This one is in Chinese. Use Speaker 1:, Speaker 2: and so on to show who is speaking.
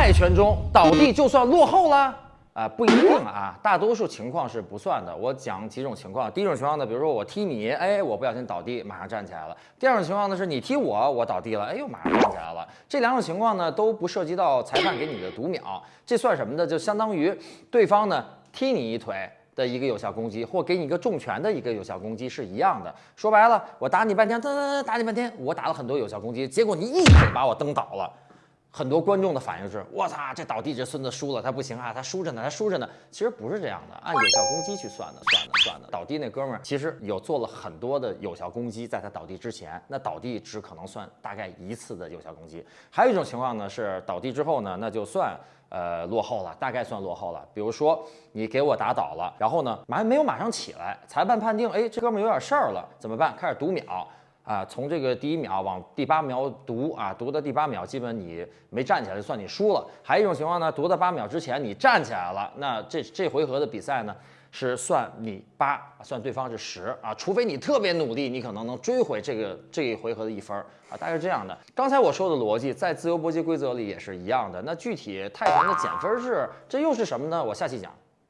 Speaker 1: 泰拳中倒地就算落后了？啊，不一定啊，大多数情况是不算的。我讲几种情况。第一种情况呢，比如说我踢你，哎，我不小心倒地，马上站起来了。第二种情况呢，是你踢我，我倒地了，哎呦，马上站起来了。这两种情况呢，都不涉及到裁判给你的读秒，这算什么呢？就相当于对方呢踢你一腿的一个有效攻击，或给你一个重拳的一个有效攻击是一样的。说白了，我打你半天，噔噔噔，打你半天，我打了很多有效攻击，结果你一腿把我蹬倒了。很多观众的反应是：我操，这倒地这孙子输了，他不行啊，他输着呢，他输着呢。其实不是这样的，按有效攻击去算的，算的，算的。倒地那哥们儿其实有做了很多的有效攻击，在他倒地之前，那倒地只可能算大概一次的有效攻击。还有一种情况呢，是倒地之后呢，那就算呃落后了，大概算落后了。比如说你给我打倒了，然后呢马没有马上起来，裁判判定，哎，这哥们儿有点事儿了，怎么办？开始读秒。啊，从这个第一秒往第八秒读啊，读到第八秒，基本你没站起来就算你输了。还有一种情况呢，读到八秒之前你站起来了，那这这回合的比赛呢是算你八，算对方是十啊，除非你特别努力，你可能能追回这个这一回合的一分啊，大概是这样的。刚才我说的逻辑在自由搏击规则里也是一样的。那具体泰拳的减分制，这又是什么呢？我下期讲。